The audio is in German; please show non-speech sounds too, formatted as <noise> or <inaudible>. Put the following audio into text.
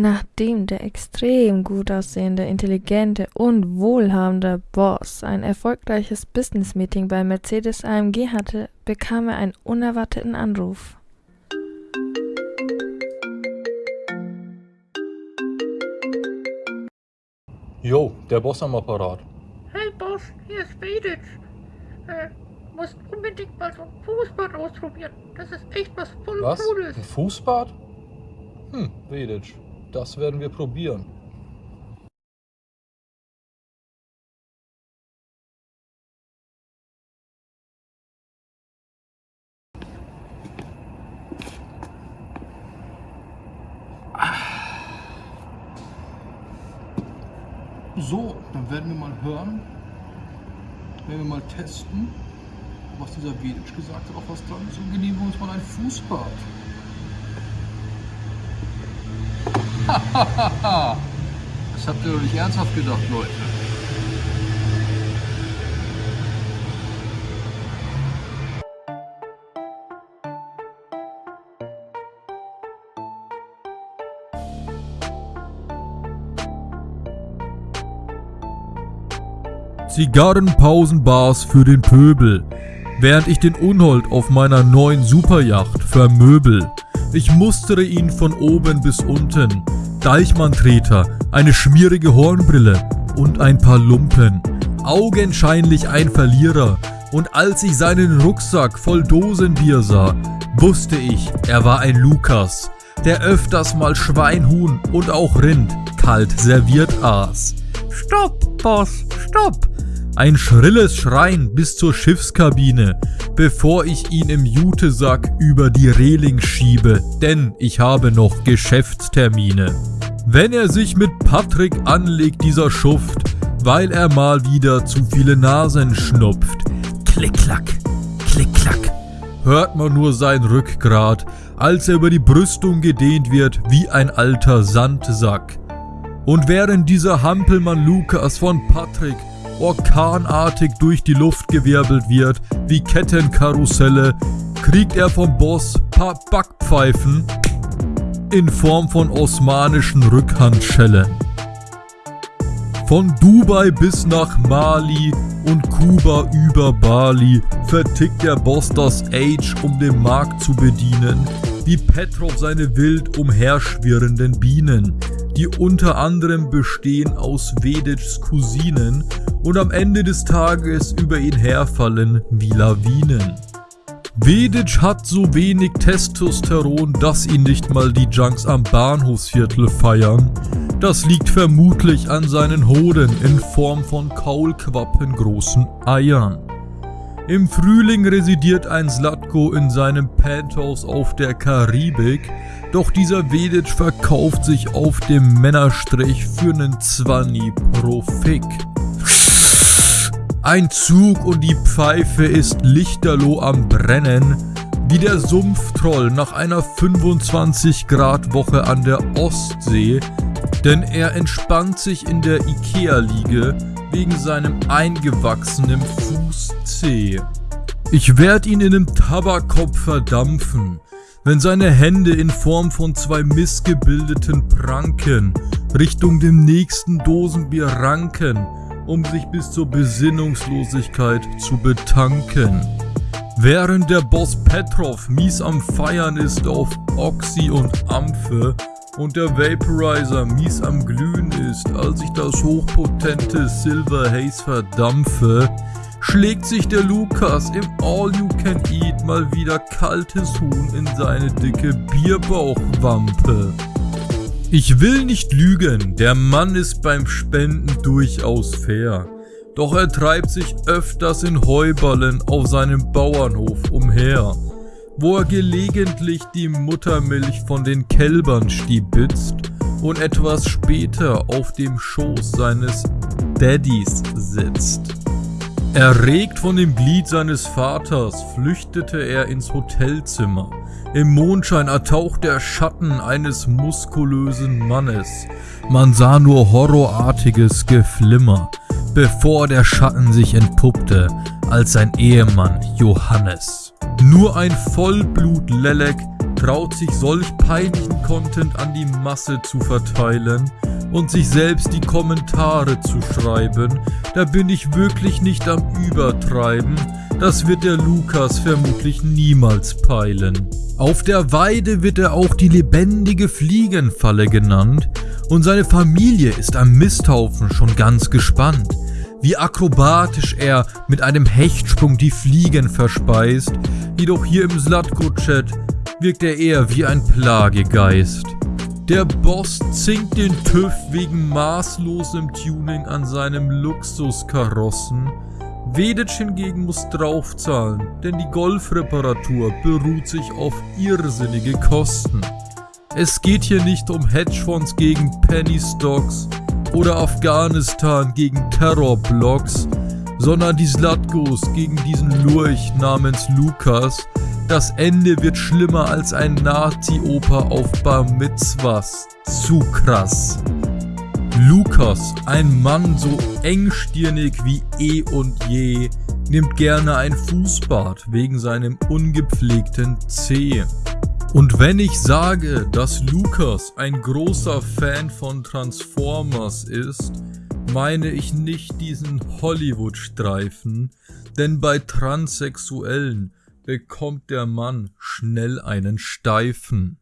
Nachdem der extrem gut aussehende, intelligente und wohlhabende Boss ein erfolgreiches Business-Meeting bei Mercedes AMG hatte, bekam er einen unerwarteten Anruf. Jo, der Boss am Apparat. Hey Boss, hier ist Vedic. Äh, musst unbedingt mal so ein Fußbad ausprobieren. Das ist echt was voll Was? Cooles. Ein Fußbad? Hm, Vedic. Das werden wir probieren. So, dann werden wir mal hören, werden wir mal testen, was dieser Vedic gesagt hat, auch was dran ist. Und genehmigen wir uns mal ein Fußbad. <laughs> Das habt ihr doch nicht ernsthaft gedacht, Leute. Zigarrenpausenbars für den Pöbel, während ich den Unhold auf meiner neuen Superjacht vermöbel. Ich mustere ihn von oben bis unten. Deichmann-Treter, eine schmierige Hornbrille und ein paar Lumpen. Augenscheinlich ein Verlierer. Und als ich seinen Rucksack voll Dosenbier sah, wusste ich, er war ein Lukas, der öfters mal Schwein, Huhn und auch Rind kalt serviert aß. Stopp, Boss, stopp! Ein schrilles Schreien bis zur Schiffskabine, bevor ich ihn im Jutesack über die Reling schiebe, denn ich habe noch Geschäftstermine. Wenn er sich mit Patrick anlegt, dieser Schuft, weil er mal wieder zu viele Nasen schnupft. Klick-klack, klick-klack. Hört man nur sein Rückgrat, als er über die Brüstung gedehnt wird wie ein alter Sandsack. Und während dieser Hampelmann Lukas von Patrick orkanartig durch die Luft gewirbelt wird, wie Kettenkarusselle, kriegt er vom Boss paar Backpfeifen in Form von osmanischen Rückhandschellen. Von Dubai bis nach Mali und Kuba über Bali vertickt der Boss das Age, um den Markt zu bedienen, wie Petrov seine wild umherschwirrenden Bienen, die unter anderem bestehen aus Vedics Cousinen und am Ende des Tages über ihn herfallen wie Lawinen. Vedic hat so wenig Testosteron, dass ihn nicht mal die Junks am Bahnhofsviertel feiern. Das liegt vermutlich an seinen Hoden in Form von kaulquappengroßen Eiern. Im Frühling residiert ein Slatko in seinem Penthouse auf der Karibik, doch dieser Vedic verkauft sich auf dem Männerstrich für nen Zwanni pro Fick. Ein Zug und die Pfeife ist lichterloh am Brennen, wie der Sumpftroll nach einer 25 Grad Woche an der Ostsee, denn er entspannt sich in der Ikea-Liege wegen seinem eingewachsenen Fußzeh. Ich werd ihn in nem Tabakkopf verdampfen, wenn seine Hände in Form von zwei missgebildeten Pranken Richtung dem nächsten Dosenbier ranken, um sich bis zur Besinnungslosigkeit zu betanken. Während der Boss Petrov mies am Feiern ist auf Oxy und Amphe und der Vaporizer mies am Glühen ist, als ich das hochpotente Silver Haze verdampfe, schlägt sich der Lukas im All You Can Eat mal wieder kaltes Huhn in seine dicke Bierbauchwampe. Ich will nicht lügen, der Mann ist beim Spenden durchaus fair. Doch er treibt sich öfters in Heuballen auf seinem Bauernhof umher, wo er gelegentlich die Muttermilch von den Kälbern stibitzt und etwas später auf dem Schoß seines Daddys sitzt. Erregt von dem Glied seines Vaters flüchtete er ins Hotelzimmer. Im Mondschein ertaucht der Schatten eines muskulösen Mannes. Man sah nur horrorartiges Geflimmer, bevor der Schatten sich entpuppte als sein Ehemann Johannes. Nur ein Vollblut-Lelek traut sich solch peinlichen Content an die Masse zu verteilen und sich selbst die Kommentare zu schreiben, da bin ich wirklich nicht am Übertreiben, das wird der Lukas vermutlich niemals peilen. Auf der Weide wird er auch die lebendige Fliegenfalle genannt und seine Familie ist am Misthaufen schon ganz gespannt, wie akrobatisch er mit einem Hechtsprung die Fliegen verspeist, jedoch hier im Slatko-Chat wirkt er eher wie ein Plagegeist. Der Boss zinkt den TÜV wegen maßlosem Tuning an seinem Luxuskarossen. Vedic hingegen muss draufzahlen, denn die Golfreparatur beruht sich auf irrsinnige Kosten. Es geht hier nicht um Hedgefonds gegen Penny Stocks oder Afghanistan gegen Terrorblocks, sondern die Slatkos gegen diesen Lurch namens Lukas, das Ende wird schlimmer als ein Nazi-Oper auf Bar Mitzvahs. Zu krass. Lukas, ein Mann so engstirnig wie eh und je, nimmt gerne ein Fußbad wegen seinem ungepflegten Zeh. Und wenn ich sage, dass Lukas ein großer Fan von Transformers ist, meine ich nicht diesen Hollywood-Streifen, denn bei Transsexuellen bekommt der Mann schnell einen Steifen.